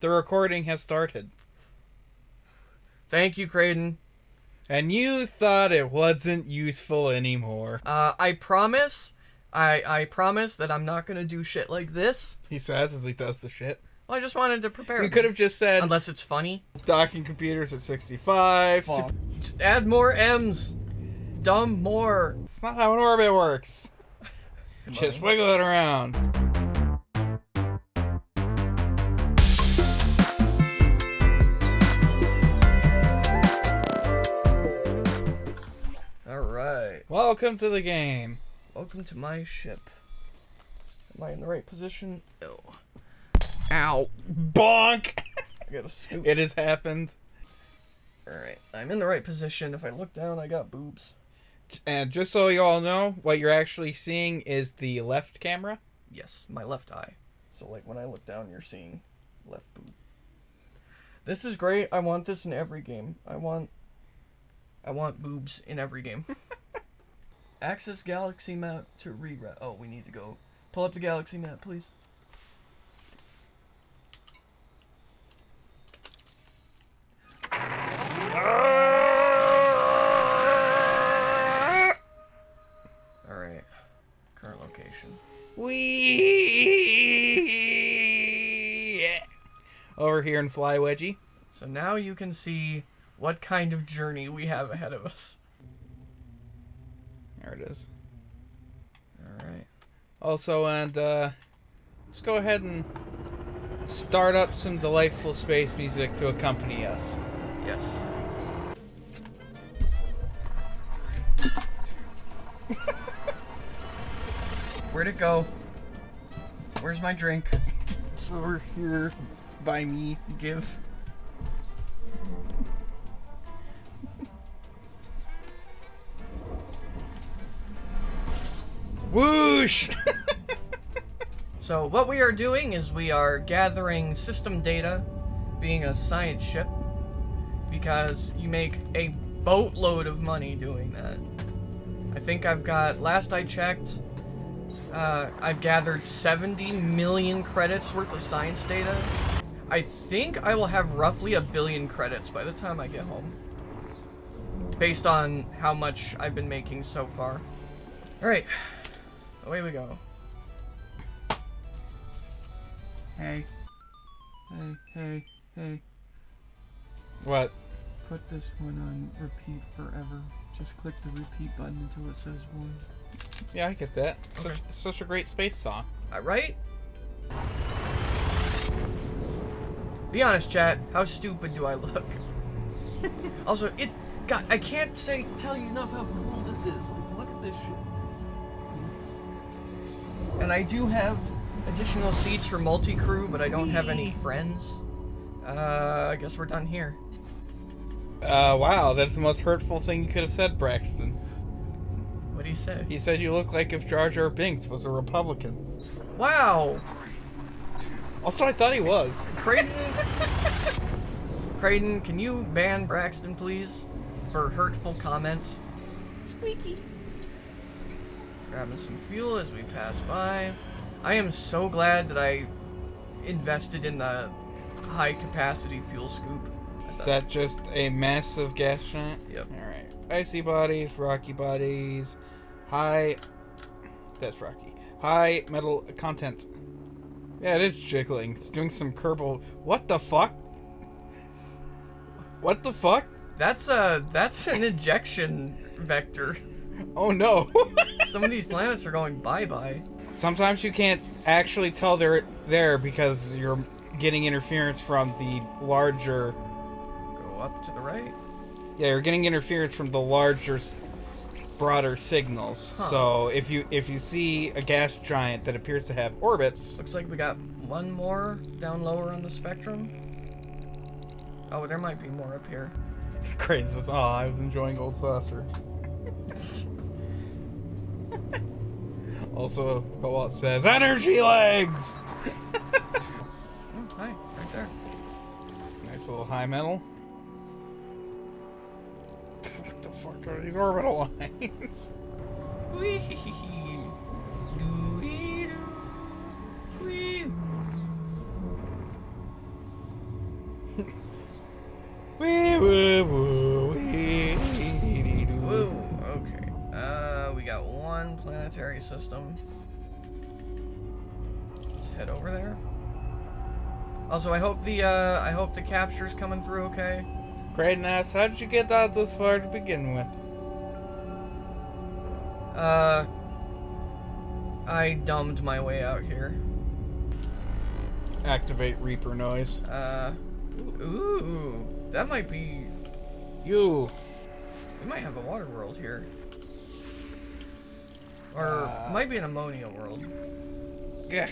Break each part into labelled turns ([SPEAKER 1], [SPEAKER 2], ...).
[SPEAKER 1] The recording has started.
[SPEAKER 2] Thank you, Creighton.
[SPEAKER 1] And you thought it wasn't useful anymore.
[SPEAKER 2] Uh, I promise, I I promise that I'm not gonna do shit like this.
[SPEAKER 1] He says as he does the shit.
[SPEAKER 2] Well, I just wanted to prepare.
[SPEAKER 1] You
[SPEAKER 2] me.
[SPEAKER 1] could have just said
[SPEAKER 2] unless it's funny.
[SPEAKER 1] docking computers at 65.
[SPEAKER 2] Fuck. Add more M's. Dumb more.
[SPEAKER 1] It's not how an orbit works. Just wiggle it around. Welcome to the game.
[SPEAKER 2] Welcome to my ship. Am I in the right position? No. Ow.
[SPEAKER 1] Bonk!
[SPEAKER 2] I gotta scoop.
[SPEAKER 1] It has happened.
[SPEAKER 2] All right. I'm in the right position. If I look down, I got boobs.
[SPEAKER 1] And uh, just so you all know, what you're actually seeing is the left camera.
[SPEAKER 2] Yes, my left eye. So like when I look down, you're seeing left boob. This is great. I want this in every game. I want I want boobs in every game. Access galaxy map to reroute. Oh, we need to go. Pull up the galaxy map, please. All right. Current location.
[SPEAKER 1] Wee. Over here in Fly Wedgie.
[SPEAKER 2] So now you can see what kind of journey we have ahead of us.
[SPEAKER 1] It is.
[SPEAKER 2] Alright.
[SPEAKER 1] Also, and uh, let's go ahead and start up some delightful space music to accompany us.
[SPEAKER 2] Yes. Where'd it go? Where's my drink?
[SPEAKER 1] It's over here by me.
[SPEAKER 2] Give.
[SPEAKER 1] Whoosh!
[SPEAKER 2] So what we are doing is we are gathering system data, being a science ship, because you make a boatload of money doing that. I think I've got, last I checked, uh, I've gathered 70 million credits worth of science data. I think I will have roughly a billion credits by the time I get home. Based on how much I've been making so far. Alright, away we go. Hey. Hey, hey, hey.
[SPEAKER 1] what?
[SPEAKER 2] Put this one on repeat forever. Just click the repeat button until it says one.
[SPEAKER 1] Yeah, I get that. Such,
[SPEAKER 2] Okay.
[SPEAKER 1] such a great space song.
[SPEAKER 2] Uh, right? Be honest, chat. How stupid do I look? also, it. God, I can't say tell you enough how cool this is. Like, look at this shit. And I do have additional seats for multi-crew, but I don't have any friends. Uh, I guess we're done here.
[SPEAKER 1] Uh, wow, that's the most hurtful thing you could have said, Braxton.
[SPEAKER 2] What do you say?
[SPEAKER 1] He said you look like if Jar Jar Binks was a Republican.
[SPEAKER 2] Wow,
[SPEAKER 1] Also, I thought he was.
[SPEAKER 2] Creighton. Creighton, can you ban Braxton, please, for hurtful comments?
[SPEAKER 1] Squeaky.
[SPEAKER 2] Grabbing some fuel as we pass by. I am so glad that I invested in the high capacity fuel scoop.
[SPEAKER 1] Is that just a massive gas giant?
[SPEAKER 2] Yep.
[SPEAKER 1] Alright. Icy bodies, rocky bodies, high. That's rocky. High metal content. Yeah, it is jiggling. It's doing some Kerbal. What the fuck? What the fuck?
[SPEAKER 2] That's a that's an ejection vector.
[SPEAKER 1] Oh no.
[SPEAKER 2] Some of these planets are going bye bye.
[SPEAKER 1] Sometimes you can't actually tell they're there because you're getting interference from the larger.
[SPEAKER 2] Go up to the right.
[SPEAKER 1] Yeah, you're getting interference from the larger, broader signals.
[SPEAKER 2] Huh.
[SPEAKER 1] So if you if you see a gas giant that appears to have orbits,
[SPEAKER 2] Looks like we got one more down lower on the spectrum. Oh, there might be more up here.
[SPEAKER 1] Says, "Oh, I was enjoying Old Saucer." also, Cobalt says, "Energy legs."
[SPEAKER 2] Oh, hi, right there.
[SPEAKER 1] Nice little high metal. what the fuck are these orbital lines?
[SPEAKER 2] Wee system. Let's head over there. Also, I hope the uh, I hope the capture's coming through okay.
[SPEAKER 1] Kraden asks, how did you get out this far to begin with?
[SPEAKER 2] Uh, I dumbed my way out here.
[SPEAKER 1] Activate Reaper noise.
[SPEAKER 2] Uh, ooh, that might be.
[SPEAKER 1] You.
[SPEAKER 2] We might have a water world here. Or
[SPEAKER 1] Uh.
[SPEAKER 2] might be an ammonia world.
[SPEAKER 1] Yeah.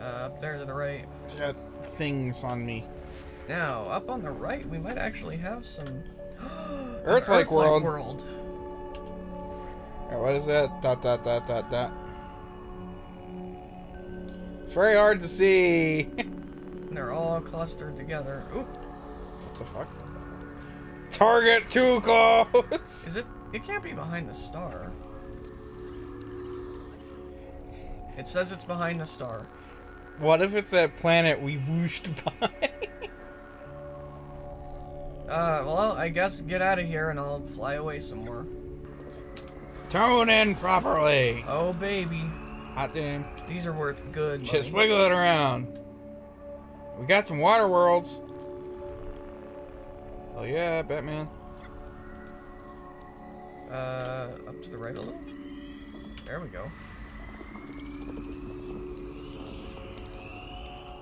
[SPEAKER 2] Uh, up there to the right.
[SPEAKER 1] Got things on me.
[SPEAKER 2] Now, up on the right, we might actually have some. an
[SPEAKER 1] Earth-like world.
[SPEAKER 2] world.
[SPEAKER 1] Alright, what is that? Dot dot dot dot dot. It's very hard to see.
[SPEAKER 2] They're all clustered together. Ooh,
[SPEAKER 1] what the fuck? Target too close.
[SPEAKER 2] is it? It can't be behind the star. It says it's behind the star.
[SPEAKER 1] What if it's that planet we whooshed by?
[SPEAKER 2] Uh, well, I guess get out of here and I'll fly away some more.
[SPEAKER 1] Tone in properly.
[SPEAKER 2] Oh, baby.
[SPEAKER 1] Hot damn.
[SPEAKER 2] These are worth good
[SPEAKER 1] Just wiggle it around. We got some water worlds. Oh yeah, Batman.
[SPEAKER 2] Uh, up to the right a little. There we go.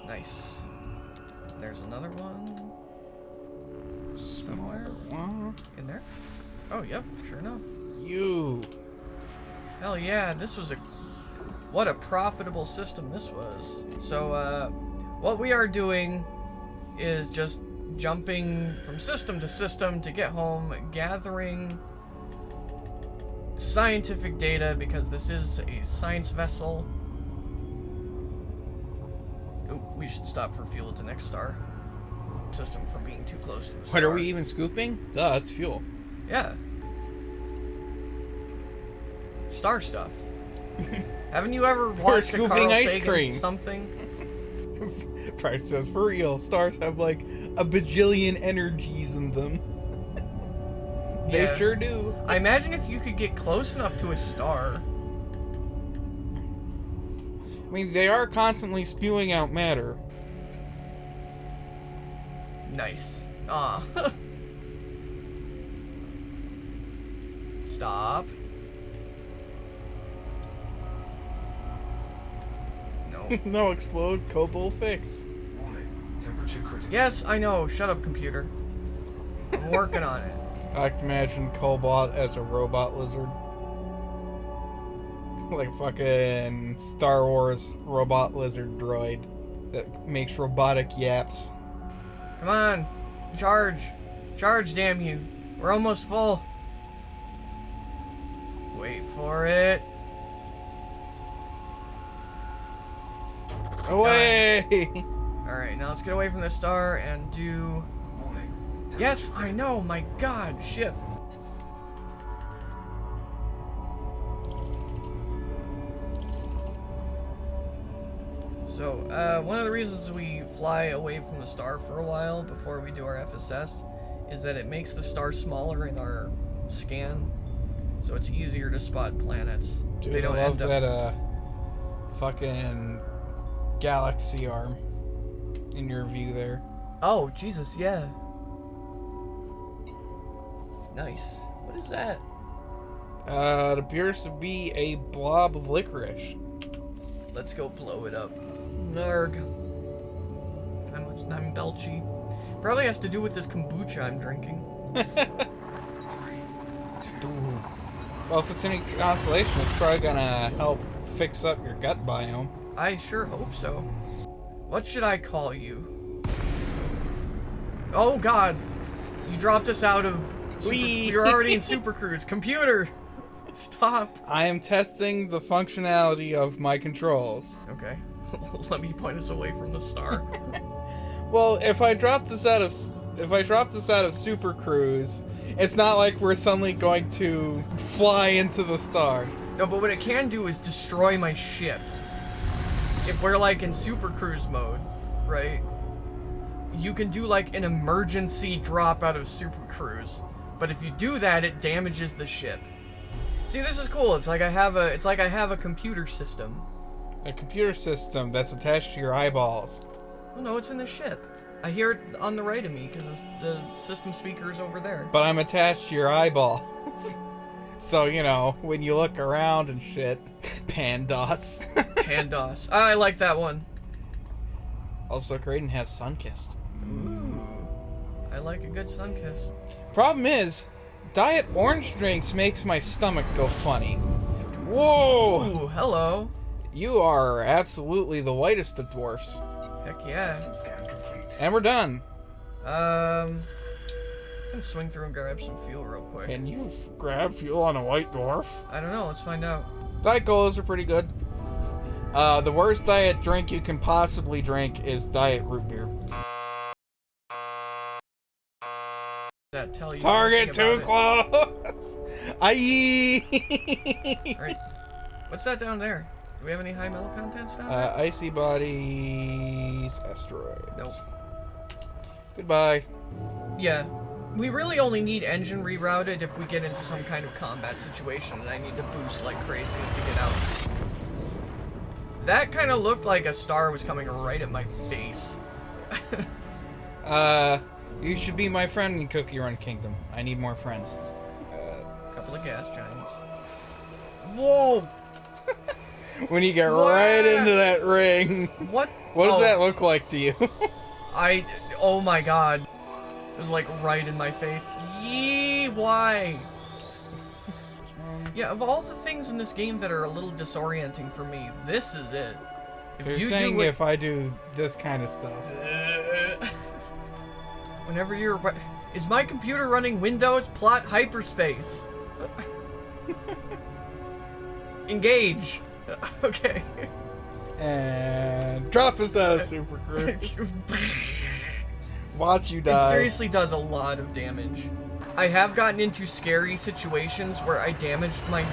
[SPEAKER 2] Nice. There's another one somewhere
[SPEAKER 1] What?
[SPEAKER 2] in there. Oh, yep, sure enough.
[SPEAKER 1] You.
[SPEAKER 2] Hell yeah, this was a what a profitable system this was. So uh what we are doing is just jumping from system to system to get home, gathering scientific data because this is a science vessel. Oh, we should stop for fuel at the next star. System from being too close to the star.
[SPEAKER 1] What are we even scooping? Duh, it's fuel.
[SPEAKER 2] Yeah. Star stuff. Haven't you ever watched
[SPEAKER 1] scooping
[SPEAKER 2] Carl
[SPEAKER 1] ice
[SPEAKER 2] Sagan
[SPEAKER 1] cream.
[SPEAKER 2] something?
[SPEAKER 1] Price says for real. Stars have like a bajillion energies in them. They
[SPEAKER 2] Yeah.
[SPEAKER 1] sure do.
[SPEAKER 2] I imagine if you could get close enough to a star.
[SPEAKER 1] I mean, they are constantly spewing out matter.
[SPEAKER 2] Nice. Ah. Stop. No.
[SPEAKER 1] no explode, Cobalt fix.
[SPEAKER 3] Warning, temperature critical.
[SPEAKER 2] yes, I know. Shut up, computer. I'm working on it.
[SPEAKER 1] I can imagine Cobalt as a robot lizard. Like fucking Star Wars robot lizard droid that makes robotic yaps.
[SPEAKER 2] Come on. Charge. Charge, damn you. We're almost full. Wait for it.
[SPEAKER 1] Away!
[SPEAKER 2] Alright, now let's get away from the star and do. Yes, I know, my god, ship. So, uh, one of the reasons we fly away from the star for a while before we do our FSS is that it makes the star smaller in our scan, so it's easier to spot planets.
[SPEAKER 1] Dude,
[SPEAKER 2] they don't
[SPEAKER 1] I love that uh fucking galaxy arm in your view there.
[SPEAKER 2] Oh, Jesus, yeah. Nice. What is that?
[SPEAKER 1] Uh, it appears to be a blob of licorice.
[SPEAKER 2] Let's go blow it up. Narg. I'm, I'm belchy. Probably has to do with this kombucha I'm drinking.
[SPEAKER 1] Well, if it's any consolation, it's probably gonna help fix up your gut biome.
[SPEAKER 2] I sure hope so. What should I call you? Oh god! You dropped us out of...
[SPEAKER 1] Whee!
[SPEAKER 2] You're already in Super Cruise. Computer! Stop!
[SPEAKER 1] I am testing the functionality of my controls.
[SPEAKER 2] Okay. Let me point us away from the star.
[SPEAKER 1] Well, if I drop this out of if I drop this out of Super Cruise, it's not like we're suddenly going to fly into the star.
[SPEAKER 2] No, but what it can do is destroy my ship. If we're like in super cruise mode, right? you can do like an emergency drop out of Super Cruise. But if you do that, it damages the ship. See, this is cool. It's like I have a it's like I have a computer system.
[SPEAKER 1] A computer system that's attached to your eyeballs.
[SPEAKER 2] Oh no, it's in the ship. I hear it on the right of me because the system speaker is over there.
[SPEAKER 1] But I'm attached to your eyeballs. so, you know, when you look around and shit, Pandos.
[SPEAKER 2] Pandas. Ah, I like that one.
[SPEAKER 1] also, Graydon has Sunkist.
[SPEAKER 2] Ooh. I like a good sun kiss.
[SPEAKER 1] Problem is, diet orange drinks makes my stomach go funny. Whoa!
[SPEAKER 2] Ooh, hello.
[SPEAKER 1] You are absolutely the whitest of dwarfs.
[SPEAKER 2] Heck yeah.
[SPEAKER 3] System scan complete.
[SPEAKER 1] And we're done.
[SPEAKER 2] Um, I can swing through and grab some fuel real quick.
[SPEAKER 1] Can you f- grab fuel on a white dwarf?
[SPEAKER 2] I don't know. Let's find out.
[SPEAKER 1] Diet colas are pretty good. Uh, the worst diet drink you can possibly drink is diet root beer.
[SPEAKER 2] That tell you?
[SPEAKER 1] Target too close. Aye.
[SPEAKER 2] Alright. What's that down there? Do we have any high metal contents down there?
[SPEAKER 1] uh, icy bodies, asteroids.
[SPEAKER 2] Nope.
[SPEAKER 1] Goodbye.
[SPEAKER 2] Yeah. We really only need engine rerouted if we get into some kind of combat situation and I need to boost like crazy to get out. That kind of looked like a star was coming right at my face.
[SPEAKER 1] Uh, you should be my friend in Cookie Run Kingdom. I need more friends. Uh,
[SPEAKER 2] couple of gas giants. Whoa!
[SPEAKER 1] when you get right into that ring,
[SPEAKER 2] What?
[SPEAKER 1] what does
[SPEAKER 2] Oh,
[SPEAKER 1] that look like to you?
[SPEAKER 2] I. Oh my god. It was like right in my face. Yee, why? Yeah, of all the things in this game that are a little disorienting for me, this is it. If
[SPEAKER 1] You're
[SPEAKER 2] you
[SPEAKER 1] saying if I do this kind of stuff.
[SPEAKER 2] Whenever you're. Is my computer running Windows plot hyperspace? Engage. okay.
[SPEAKER 1] And drop us out of Super Cruise. Watch you die.
[SPEAKER 2] It seriously does a lot of damage. I have gotten into scary situations where I damaged my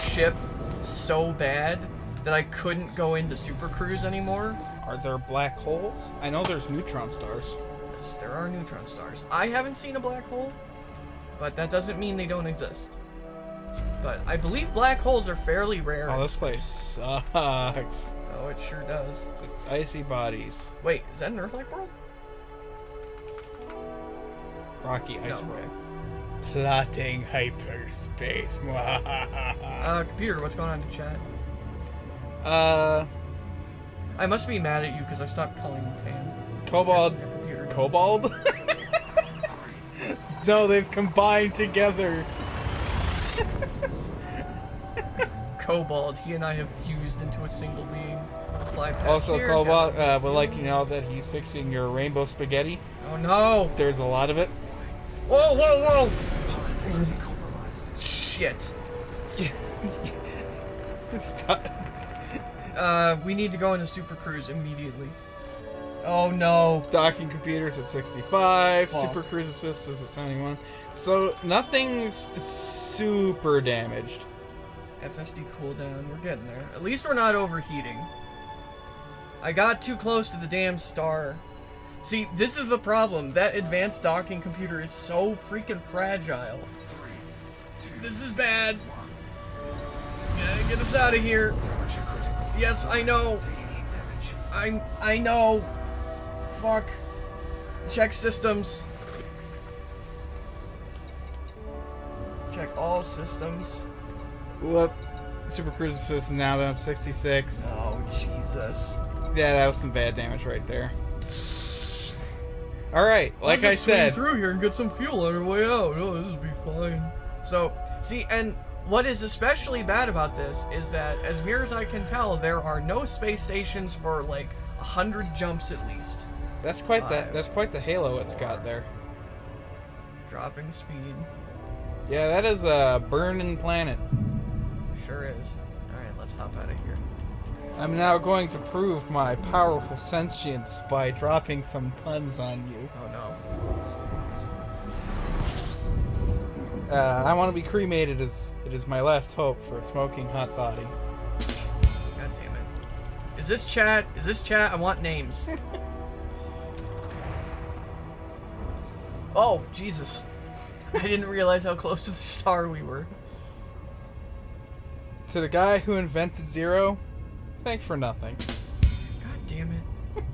[SPEAKER 2] ship so bad that I couldn't go into Super Cruise anymore.
[SPEAKER 1] Are there black holes? I know there's neutron stars.
[SPEAKER 2] Yes, there are neutron stars. I haven't seen a black hole, but that doesn't mean they don't exist. But I believe black holes are fairly rare.
[SPEAKER 1] Oh, this place sucks.
[SPEAKER 2] Oh, it sure does.
[SPEAKER 1] Just icy bodies.
[SPEAKER 2] Wait, is that an Earth-like world?
[SPEAKER 1] Rocky ice
[SPEAKER 2] no,
[SPEAKER 1] world.
[SPEAKER 2] okay.
[SPEAKER 1] Plotting hyperspace.
[SPEAKER 2] Uh, computer, what's going on in chat?
[SPEAKER 1] uh,
[SPEAKER 2] I must be mad at you because I stopped calling you Pan.
[SPEAKER 1] kobolds. Kobold? no, they've combined together.
[SPEAKER 2] Kobold. He and I have fused into a single being. Fly past
[SPEAKER 1] Also, Kobold uh, would like you know that he's fixing your rainbow spaghetti.
[SPEAKER 2] Oh no!
[SPEAKER 1] There's a lot of it.
[SPEAKER 2] Whoa, whoa, whoa! Shit. Uh, we need to go into Super Cruise immediately. Oh no.
[SPEAKER 1] Docking computers at 65.
[SPEAKER 2] Fuck.
[SPEAKER 1] Super Cruise Assist is at 71. So nothing's super damaged.
[SPEAKER 2] FSD cooldown. We're getting there. At least we're not overheating. I got too close to the damn star. See, this is the problem. That advanced docking computer is so freaking fragile.
[SPEAKER 3] Three, two,
[SPEAKER 2] This is bad. Yeah, get us out of here. Yes, I know.
[SPEAKER 3] Taking heat damage.
[SPEAKER 2] I I know. Fuck. Check systems. Check all systems.
[SPEAKER 1] Whoop. Super Cruise Assist now down 66.
[SPEAKER 2] Oh Jesus.
[SPEAKER 1] Yeah, that was some bad damage right there. Alright, like I
[SPEAKER 2] Let's just swing
[SPEAKER 1] said,
[SPEAKER 2] through here and get some fuel on our way out. Oh, this would be fine. So, see, and what is especially bad about this is that, as near as I can tell, there are no space stations for like a hundred jumps at least.
[SPEAKER 1] That's quite the that's quite the halo it's got there.
[SPEAKER 2] Dropping speed,
[SPEAKER 1] Yeah, that is a burning planet.
[SPEAKER 2] sure is. All right, let's hop out of here.
[SPEAKER 1] I'm now going to prove my powerful sentience by dropping some puns on you.
[SPEAKER 2] Oh no.
[SPEAKER 1] Uh, I want to be cremated as it is my last hope for a smoking hot body.
[SPEAKER 2] God damn it. Is this chat? Is this chat? I want names. Oh, Jesus. I didn't realize how close to the star we were.
[SPEAKER 1] To the guy who invented Zero, thanks for nothing.
[SPEAKER 2] God damn it.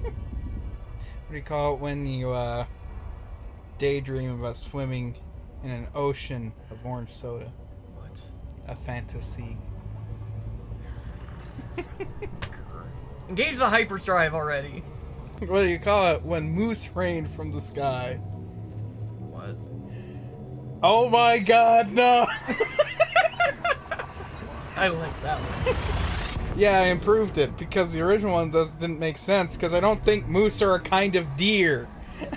[SPEAKER 1] What do you call it when you uh, daydream about swimming in an ocean of orange soda?
[SPEAKER 2] What?
[SPEAKER 1] A fantasy.
[SPEAKER 2] Engage the hyperdrive already.
[SPEAKER 1] What do you call it when moose rain from the sky? Oh my god, no!
[SPEAKER 2] I like that one.
[SPEAKER 1] yeah, I improved it because the original one didn't make sense because I don't think moose are a kind of deer.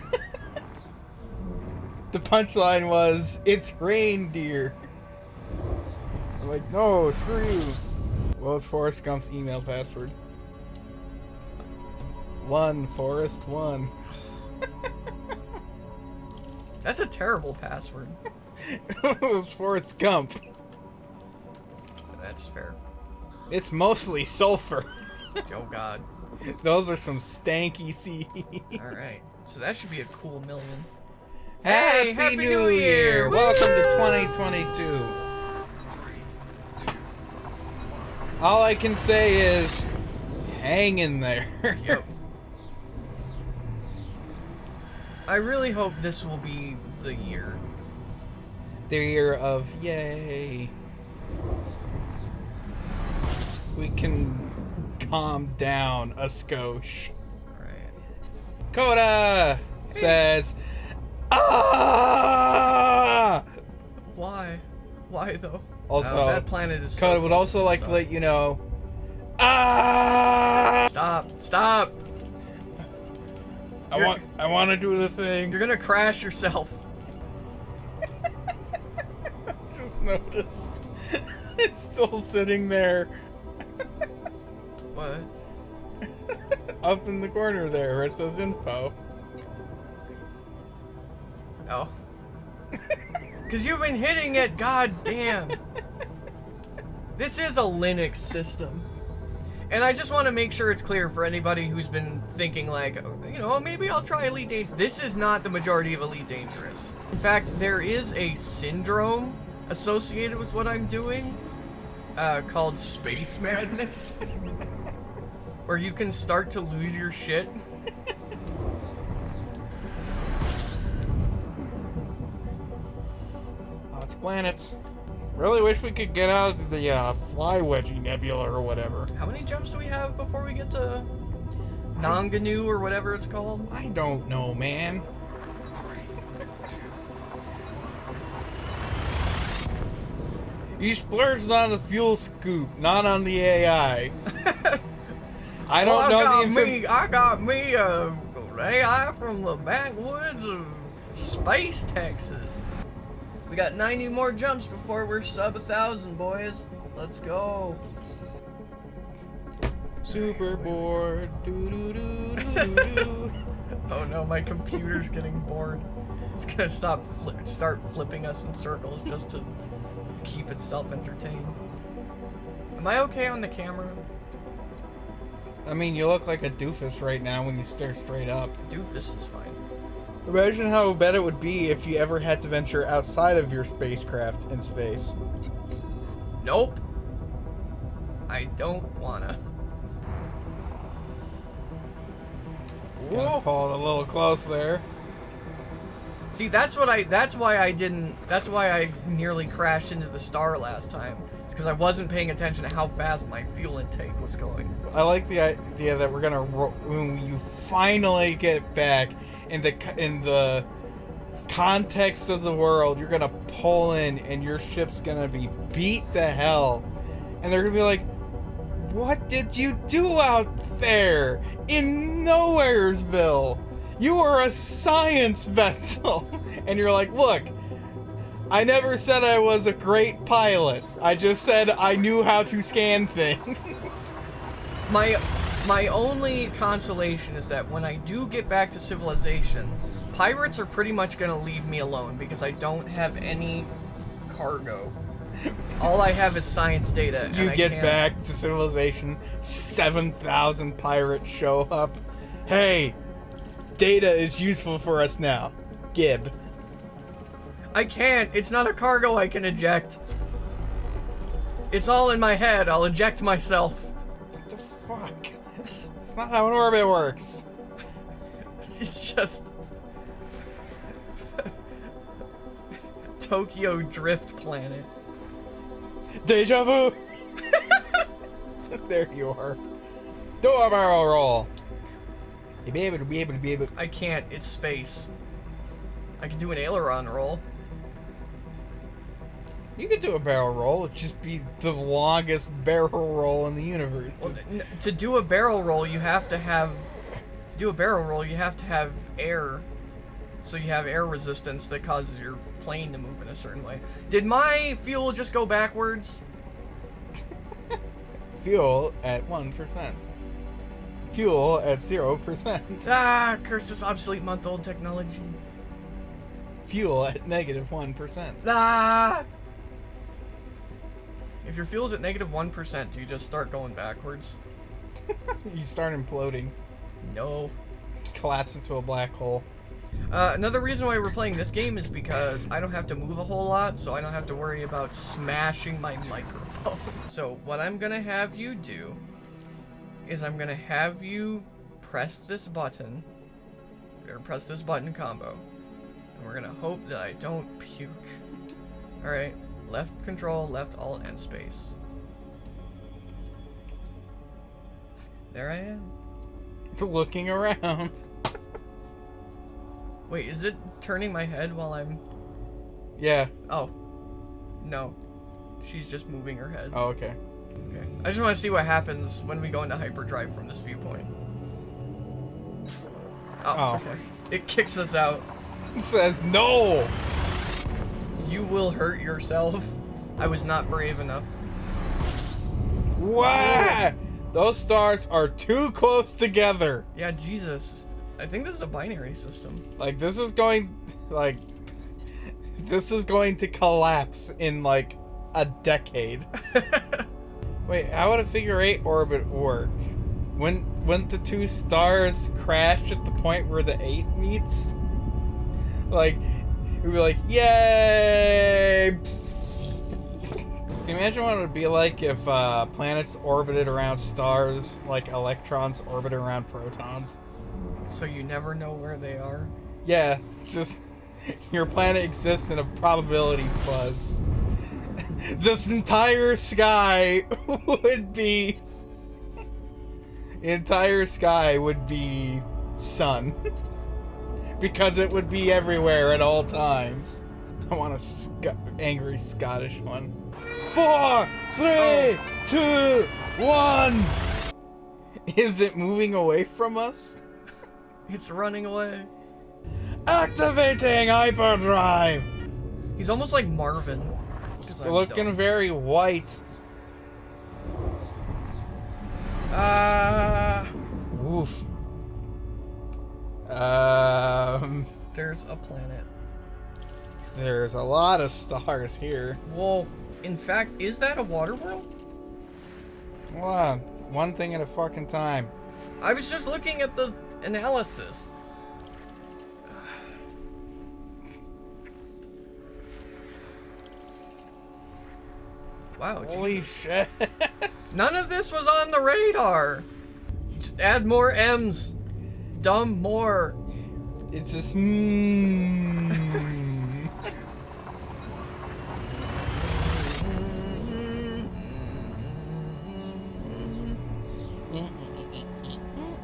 [SPEAKER 1] the punchline was, it's reindeer. I'm like, no, screw you. What was Forrest Gump's email password? One, Forrest, one.
[SPEAKER 2] That's a terrible password.
[SPEAKER 1] it was Forrest Gump.
[SPEAKER 2] That's fair.
[SPEAKER 1] It's mostly sulfur.
[SPEAKER 2] Oh god.
[SPEAKER 1] Those are some stanky seeds.
[SPEAKER 2] Alright. So that should be a cool million.
[SPEAKER 1] Happy,
[SPEAKER 2] Happy
[SPEAKER 1] New,
[SPEAKER 2] New
[SPEAKER 1] Year!
[SPEAKER 2] Year!
[SPEAKER 1] Welcome to 2022. All I can say is, hang in there.
[SPEAKER 2] Yep. I really hope this will be the year.
[SPEAKER 1] The year of yay. We can calm down a skosh.
[SPEAKER 2] Alright.
[SPEAKER 1] Coda says, ah.
[SPEAKER 2] Why? Why though?
[SPEAKER 1] Also,
[SPEAKER 2] Oh, that planet is. so
[SPEAKER 1] would also like to let you know, ah.
[SPEAKER 2] Stop! Stop!
[SPEAKER 1] I
[SPEAKER 2] You're-
[SPEAKER 1] want, I want to do the thing.
[SPEAKER 2] You're gonna crash yourself.
[SPEAKER 1] Noticed. It's still sitting there,
[SPEAKER 2] What?
[SPEAKER 1] up in the corner there where it says info.
[SPEAKER 2] Oh. Cause you've been hitting it. God damn. This is a Linux system. And I just want to make sure it's clear for anybody who's been thinking like, you know, maybe I'll try Elite Dangerous. This is not the majority of Elite Dangerous. In fact, there is a syndrome associated with what I'm doing uh, called Space Madness. where you can start to lose your shit.
[SPEAKER 1] Lots of planets. Really wish we could get out of the uh, Fly Wedgie Nebula or whatever.
[SPEAKER 2] How many jumps do we have before we get to Nanganu or whatever it's called?
[SPEAKER 1] I don't know, man. You splurged on the fuel scoop, not on the AI. I don't
[SPEAKER 2] Well, I
[SPEAKER 1] know
[SPEAKER 2] got
[SPEAKER 1] the
[SPEAKER 2] me. I got me a AI from the backwoods of Space, Texas. We got 90 more jumps before we're sub a thousand, boys. Let's go.
[SPEAKER 1] Super bored. Doo doo doo.
[SPEAKER 2] Oh no, my computer's getting bored. It's gonna stop fli start flipping us in circles just to keep itself entertained. Am I okay on the camera?
[SPEAKER 1] I mean, you look like a doofus right now when you stare straight up.
[SPEAKER 2] Doofus is fine.
[SPEAKER 1] Imagine how bad it would be if you ever had to venture outside of your spacecraft in space.
[SPEAKER 2] Nope. I don't wanna. Whoa.
[SPEAKER 1] it a little close there.
[SPEAKER 2] See, that's what I. That's why I didn't. That's why I nearly crashed into the star last time. It's because I wasn't paying attention to how fast my fuel intake was going.
[SPEAKER 1] I like the idea that we're gonna when you finally get back in the in the context of the world, you're gonna pull in and your ship's gonna be beat to hell, and they're gonna be like, "What did you do out there in Nowheresville? You are a science vessel," and you're like, "Look." I never said I was a great pilot. I just said I knew how to scan things.
[SPEAKER 2] My my only consolation is that when I do get back to civilization, pirates are pretty much gonna leave me alone because I don't have any cargo. All I have is science data.
[SPEAKER 1] You get
[SPEAKER 2] can't-
[SPEAKER 1] back to civilization, 7,000 pirates show up. Hey, data is useful for us now. Gib.
[SPEAKER 2] I can't. It's not a cargo I can eject. It's all in my head. I'll eject myself.
[SPEAKER 1] What the fuck? It's not how an orbit works.
[SPEAKER 2] It's just Tokyo Drift Planet.
[SPEAKER 1] Deja vu. there you are. Do a barrel roll. Be able to be able to be able.
[SPEAKER 2] I can't. It's space. I can do an aileron roll.
[SPEAKER 1] You could do a barrel roll. It'd just be the longest barrel roll in the universe.
[SPEAKER 2] Well, to do a barrel roll, you have to have to do a barrel roll. You have to have air, so you have air resistance that causes your plane to move in a certain way. Did my fuel just go backwards?
[SPEAKER 1] Fuel at one percent. Fuel at zero percent.
[SPEAKER 2] Ah, curse this obsolete month-old technology.
[SPEAKER 1] Fuel at negative negative one percent.
[SPEAKER 2] Ah. If your fuel's at negative negative one percent, do you just start going backwards?
[SPEAKER 1] You start imploding,
[SPEAKER 2] No.
[SPEAKER 1] collapse into a black hole.
[SPEAKER 2] Uh, another reason why we're playing this game is because I don't have to move a whole lot, so I don't have to worry about smashing my microphone. so what I'm gonna have you do is I'm gonna have you press this button, or press this button combo, and we're gonna hope that I don't puke. Alright, left control, left alt, and space. There I am.
[SPEAKER 1] Looking around.
[SPEAKER 2] Wait, is it turning my head while I'm...
[SPEAKER 1] Yeah.
[SPEAKER 2] Oh. No. She's just moving her head.
[SPEAKER 1] Oh, okay.
[SPEAKER 2] Okay. I just want to see what happens when we go into hyperdrive from this viewpoint. Oh,
[SPEAKER 1] Oh.
[SPEAKER 2] okay. It kicks us out.
[SPEAKER 1] It says no.
[SPEAKER 2] You will hurt yourself. I was not brave enough.
[SPEAKER 1] What? Those stars are too close together.
[SPEAKER 2] Yeah, Jesus. I think this is a binary system.
[SPEAKER 1] Like this is going, like, this is going to collapse in like a decade. Wait, how would a figure eight orbit work? When when the two stars crash at the point where the eight meets? Like, it'd be like, yay! Can you imagine what it would be like if uh, planets orbited around stars like electrons orbit around protons?
[SPEAKER 2] so you never know where they are.
[SPEAKER 1] Yeah, just your planet exists in a probability fuzz. This entire sky would be entire sky would be sun because it would be everywhere at all times. I want a Sc- angry Scottish one. Four, three, two, one. Is it moving away from us?
[SPEAKER 2] It's running away.
[SPEAKER 1] Activating hyperdrive.
[SPEAKER 2] He's almost like Marvin. I'm
[SPEAKER 1] Looking very white.
[SPEAKER 2] Ah.
[SPEAKER 1] Woof. Um,
[SPEAKER 2] there's a planet.
[SPEAKER 1] there's a lot of stars here.
[SPEAKER 2] Well, In fact, is that a water world?
[SPEAKER 1] On, one thing at a fucking time.
[SPEAKER 2] I was just looking at the analysis. Wow,
[SPEAKER 1] Holy
[SPEAKER 2] Jesus.
[SPEAKER 1] shit!
[SPEAKER 2] None of this was on the radar. Add more M's. Dumb more.
[SPEAKER 1] it's just. Mm.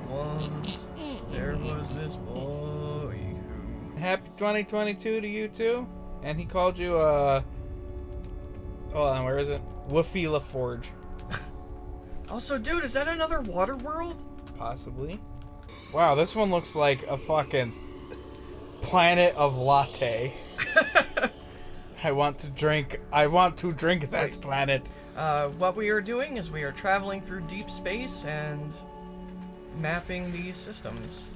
[SPEAKER 2] Once there was this boy who.
[SPEAKER 1] Happy 2022 to you too. And he called you uh. Hold on, where is it? Woofy Forge.
[SPEAKER 2] Also, dude, is that another water world?
[SPEAKER 1] possibly. Wow, this one looks like a fucking planet of latte. I want to drink. I want to drink that
[SPEAKER 2] Wait.
[SPEAKER 1] planet.
[SPEAKER 2] Uh, what we are doing is we are traveling through deep space and mapping these systems.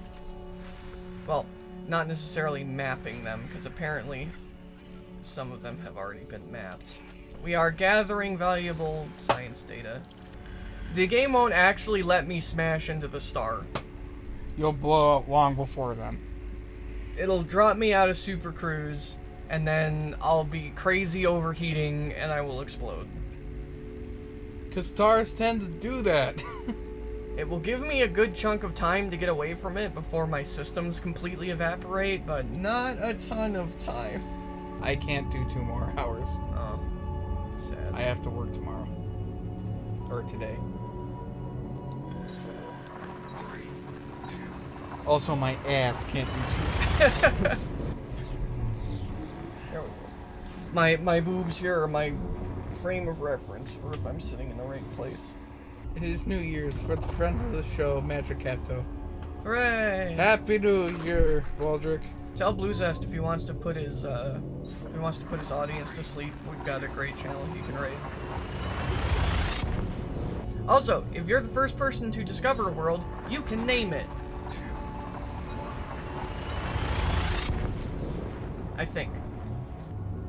[SPEAKER 2] Well, not necessarily mapping them, because apparently some of them have already been mapped. We are gathering valuable science data. The game won't actually let me smash into the star.
[SPEAKER 1] You'll blow up long before then.
[SPEAKER 2] It'll drop me out of Super Cruise, and then I'll be crazy overheating and I will explode.
[SPEAKER 1] Because stars tend to do that.
[SPEAKER 2] It will give me a good chunk of time to get away from it before my systems completely evaporate, but not a ton of time.
[SPEAKER 1] I can't do two more hours.
[SPEAKER 2] Oh, sad.
[SPEAKER 1] I have to work tomorrow. Or today.
[SPEAKER 3] Three,
[SPEAKER 1] Also, my ass can't do two hours.
[SPEAKER 2] There we go. My my boobs here are my frame of reference for if I'm sitting in the right place.
[SPEAKER 1] it is New Year's for the friend of the show, Magicato.
[SPEAKER 2] Hooray!
[SPEAKER 1] Happy New Year, Waldrick.
[SPEAKER 2] Tell Bluezest if he wants to put his uh, if he wants to put his audience to sleep. We've got a great channel he can raid. Also, if you're the first person to discover a world, you can name it. I think.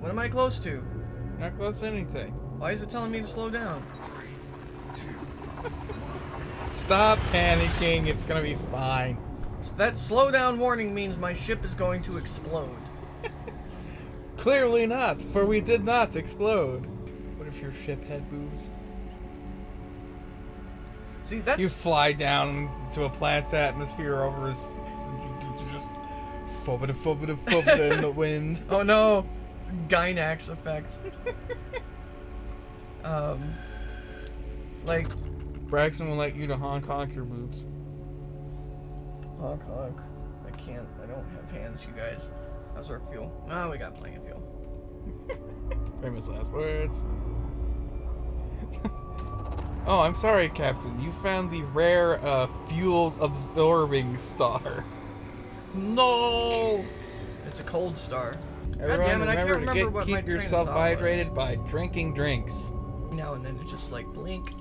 [SPEAKER 2] What am I close to?
[SPEAKER 1] Not close to anything.
[SPEAKER 2] Why is it telling me to slow down?
[SPEAKER 3] three, two,
[SPEAKER 1] Stop panicking. It's gonna be fine.
[SPEAKER 2] So that slowdown warning means my ship is going to explode.
[SPEAKER 1] Clearly not, for we did not explode. What if your ship had boobs?
[SPEAKER 2] See, that's
[SPEAKER 1] You fly down to a planet's atmosphere over his. Just fobita fobita fobita in the wind.
[SPEAKER 2] Oh no! It's Gynax effect. um, like
[SPEAKER 1] Braxton will let you to honk honk your boobs.
[SPEAKER 2] honk honk. I can't. I don't have hands, you guys. How's our fuel? Oh, we got plenty of fuel.
[SPEAKER 1] Famous last words. oh, I'm sorry, Captain. You found the rare uh, fuel absorbing star.
[SPEAKER 2] No! It's a cold star.
[SPEAKER 1] Everyone
[SPEAKER 2] damn it, I can't
[SPEAKER 1] remember to get,
[SPEAKER 2] what my
[SPEAKER 1] keep
[SPEAKER 2] train
[SPEAKER 1] yourself
[SPEAKER 2] thought was.
[SPEAKER 1] hydrated by drinking drinks.
[SPEAKER 2] Now and then it's just like blink.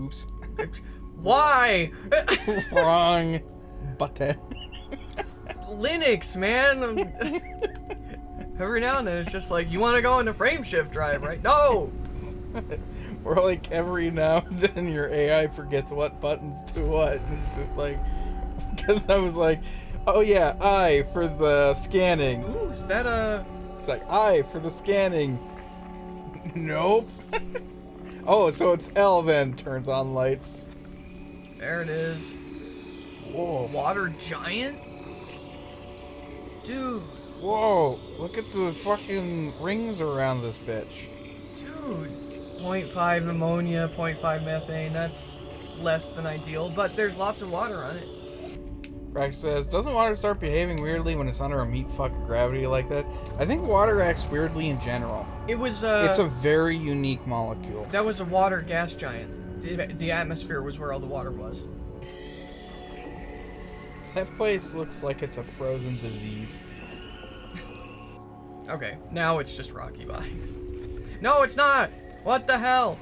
[SPEAKER 1] Oops.
[SPEAKER 2] Why?
[SPEAKER 1] Wrong button.
[SPEAKER 2] Linux, man. Every now and then it's just like, you want to go into frame shift drive, right? No!
[SPEAKER 1] or like every now and then your AI forgets what buttons do what, and it's just like, because I was like, oh yeah, I for the scanning.
[SPEAKER 2] Ooh, is that a...
[SPEAKER 1] It's like I for the scanning. nope. oh, so it's L then turns on lights.
[SPEAKER 2] There it is.
[SPEAKER 1] Whoa,
[SPEAKER 2] Water giant? Dude,
[SPEAKER 1] whoa! Look at the fucking rings around this bitch.
[SPEAKER 2] dude. 0.5 ammonia, 0.5 methane, that's less than ideal, but there's lots of water on it.
[SPEAKER 1] Rex says, doesn't water start behaving weirdly when it's under a meat fuck of gravity like that? I think water acts weirdly in general.
[SPEAKER 2] It was, uh...
[SPEAKER 1] it's a very unique molecule.
[SPEAKER 2] That was a water gas giant. The, the atmosphere was where all the water was.
[SPEAKER 1] That place looks like it's a frozen disease.
[SPEAKER 2] Okay, now it's just rocky Bikes. No, it's not! What the hell?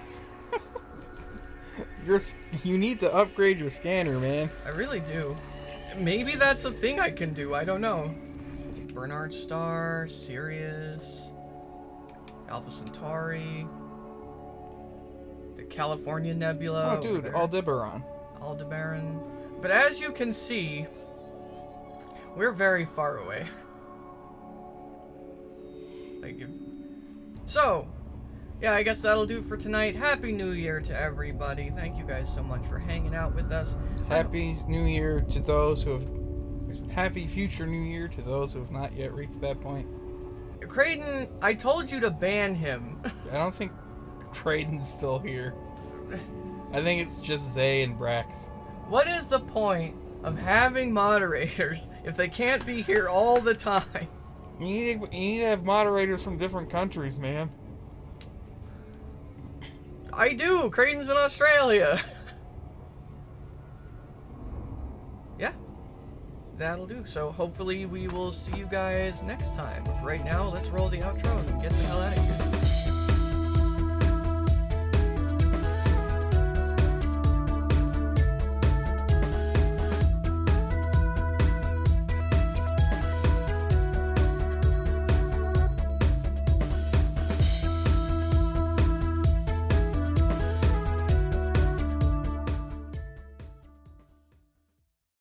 [SPEAKER 1] You're, you need to upgrade your scanner, man.
[SPEAKER 2] I really do. Maybe that's a thing I can do, I don't know. Bernard Star, Sirius, Alpha Centauri, the California Nebula.
[SPEAKER 1] oh, dude, Aldebaran.
[SPEAKER 2] Aldebaran. But as you can see, we're very far away. Like if... So, yeah, I guess that'll do for tonight. Happy New Year to everybody. Thank you guys so much for hanging out with us.
[SPEAKER 1] Happy New Year to those who have. Happy future New Year to those who have not yet reached that point.
[SPEAKER 2] Creighton, I told you to ban him.
[SPEAKER 1] I don't think Creighton's still here. I think it's just Zay and Brax.
[SPEAKER 2] what is the point of having moderators if they can't be here all the time?
[SPEAKER 1] You need, you need to have moderators from different countries, man.
[SPEAKER 2] I do. Creighton's in Australia. yeah. That'll do. So hopefully we will see you guys next time. But for right now, let's roll the outro and get the hell out of here.